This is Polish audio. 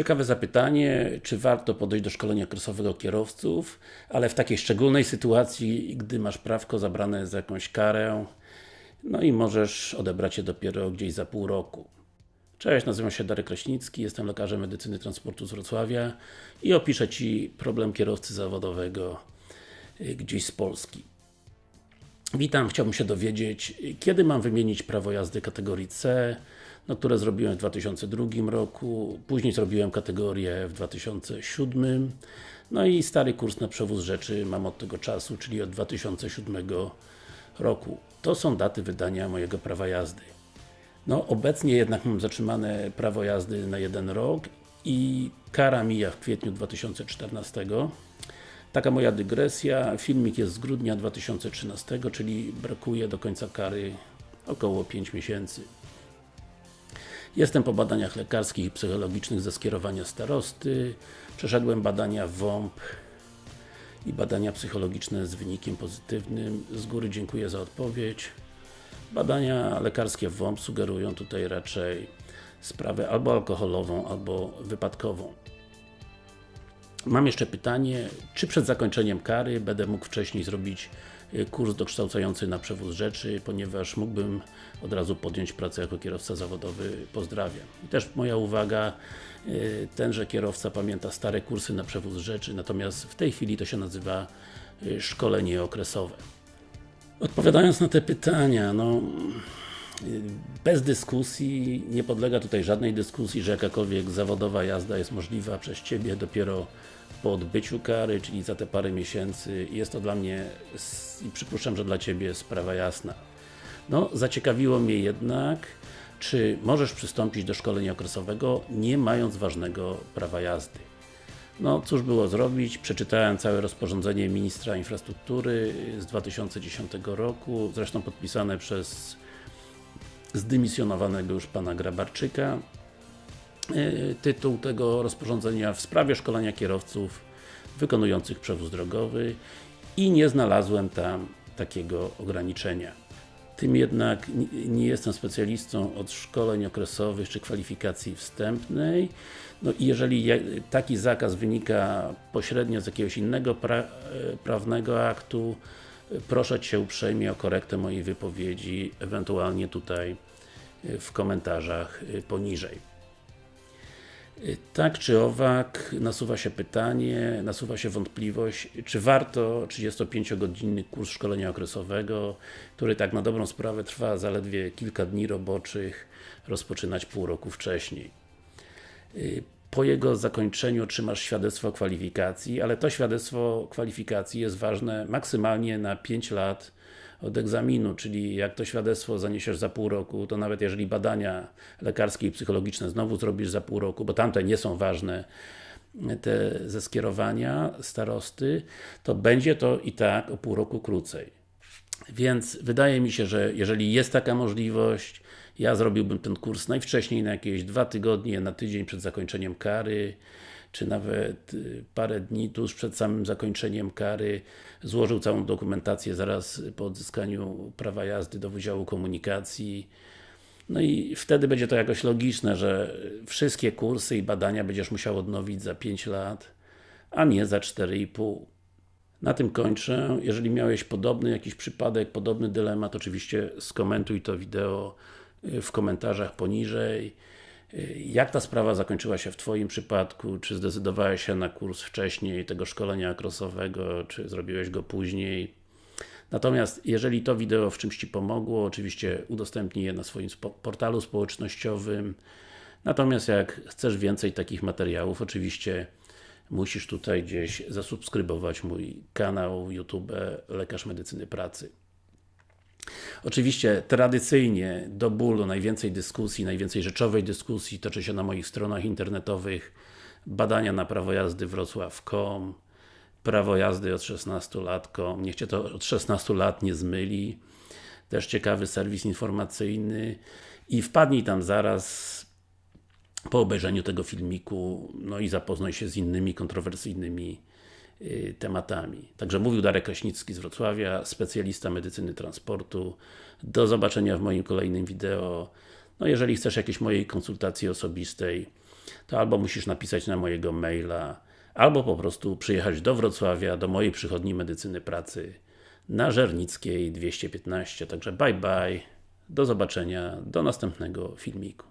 Ciekawe zapytanie, czy warto podejść do szkolenia krosowego kierowców, ale w takiej szczególnej sytuacji, gdy masz prawko zabrane za jakąś karę, no i możesz odebrać je dopiero gdzieś za pół roku. Cześć, nazywam się Darek Kraśnicki, jestem lekarzem medycyny transportu z Wrocławia i opiszę Ci problem kierowcy zawodowego y, gdzieś z Polski. Witam, chciałbym się dowiedzieć, kiedy mam wymienić prawo jazdy kategorii C, no, które zrobiłem w 2002 roku, później zrobiłem kategorię w 2007 no i stary kurs na przewóz rzeczy mam od tego czasu, czyli od 2007 roku. To są daty wydania mojego prawa jazdy. No, obecnie jednak mam zatrzymane prawo jazdy na jeden rok i kara mija w kwietniu 2014 Taka moja dygresja, filmik jest z grudnia 2013, czyli brakuje do końca kary około 5 miesięcy. Jestem po badaniach lekarskich i psychologicznych ze skierowania starosty. Przeszedłem badania WOMP i badania psychologiczne z wynikiem pozytywnym. Z góry dziękuję za odpowiedź. Badania lekarskie WOMP sugerują tutaj raczej sprawę albo alkoholową, albo wypadkową. Mam jeszcze pytanie, czy przed zakończeniem kary będę mógł wcześniej zrobić kurs dokształcający na przewóz rzeczy, ponieważ mógłbym od razu podjąć pracę jako kierowca zawodowy. Pozdrawiam. I też moja uwaga, y, tenże kierowca pamięta stare kursy na przewóz rzeczy, natomiast w tej chwili to się nazywa y, szkolenie okresowe. Odpowiadając na te pytania, no bez dyskusji, nie podlega tutaj żadnej dyskusji, że jakakolwiek zawodowa jazda jest możliwa przez Ciebie dopiero po odbyciu kary, czyli za te parę miesięcy. Jest to dla mnie i przypuszczam, że dla Ciebie sprawa jasna. No, zaciekawiło mnie jednak, czy możesz przystąpić do szkolenia okresowego, nie mając ważnego prawa jazdy. No, cóż było zrobić, przeczytałem całe rozporządzenie Ministra Infrastruktury z 2010 roku, zresztą podpisane przez zdymisjonowanego już Pana Grabarczyka. E, tytuł tego rozporządzenia w sprawie szkolenia kierowców wykonujących przewóz drogowy i nie znalazłem tam takiego ograniczenia. Tym jednak nie jestem specjalistą od szkoleń okresowych czy kwalifikacji wstępnej. No i jeżeli taki zakaz wynika pośrednio z jakiegoś innego pra e, prawnego aktu, proszę Cię uprzejmie o korektę mojej wypowiedzi, ewentualnie tutaj e, w komentarzach e, poniżej. Tak czy owak, nasuwa się pytanie, nasuwa się wątpliwość, czy warto 35-godzinny kurs szkolenia okresowego, który tak na dobrą sprawę trwa zaledwie kilka dni roboczych, rozpoczynać pół roku wcześniej. Po jego zakończeniu otrzymasz świadectwo kwalifikacji, ale to świadectwo kwalifikacji jest ważne maksymalnie na 5 lat od egzaminu, czyli jak to świadectwo zaniesiesz za pół roku, to nawet jeżeli badania lekarskie i psychologiczne znowu zrobisz za pół roku, bo tamte nie są ważne, te ze skierowania starosty, to będzie to i tak o pół roku krócej. Więc wydaje mi się, że jeżeli jest taka możliwość, ja zrobiłbym ten kurs najwcześniej na jakieś dwa tygodnie, na tydzień przed zakończeniem kary, czy nawet y, parę dni tuż przed samym zakończeniem kary złożył całą dokumentację zaraz po odzyskaniu prawa jazdy do Wydziału Komunikacji no i wtedy będzie to jakoś logiczne, że wszystkie kursy i badania będziesz musiał odnowić za 5 lat, a nie za 4,5. Na tym kończę. Jeżeli miałeś podobny jakiś przypadek, podobny dylemat, oczywiście skomentuj to wideo y, w komentarzach poniżej. Jak ta sprawa zakończyła się w Twoim przypadku? Czy zdecydowałeś się na kurs wcześniej tego szkolenia krosowego, czy zrobiłeś go później? Natomiast jeżeli to wideo w czymś Ci pomogło, oczywiście udostępnij je na swoim portalu społecznościowym. Natomiast jak chcesz więcej takich materiałów, oczywiście musisz tutaj gdzieś zasubskrybować mój kanał YouTube Lekarz Medycyny Pracy. Oczywiście tradycyjnie do bólu najwięcej dyskusji, najwięcej rzeczowej dyskusji toczy się na moich stronach internetowych. Badania na prawo jazdy wrocław.com prawo jazdy od 16 lat.com niech Cię to od 16 lat nie zmyli. Też ciekawy serwis informacyjny. I wpadnij tam zaraz po obejrzeniu tego filmiku, no i zapoznaj się z innymi kontrowersyjnymi Y, tematami. Także mówił Darek Kraśnicki z Wrocławia, specjalista medycyny transportu. Do zobaczenia w moim kolejnym wideo. No jeżeli chcesz jakiejś mojej konsultacji osobistej, to albo musisz napisać na mojego maila, albo po prostu przyjechać do Wrocławia, do mojej przychodni medycyny pracy na Żernickiej 215. Także bye bye, do zobaczenia, do następnego filmiku.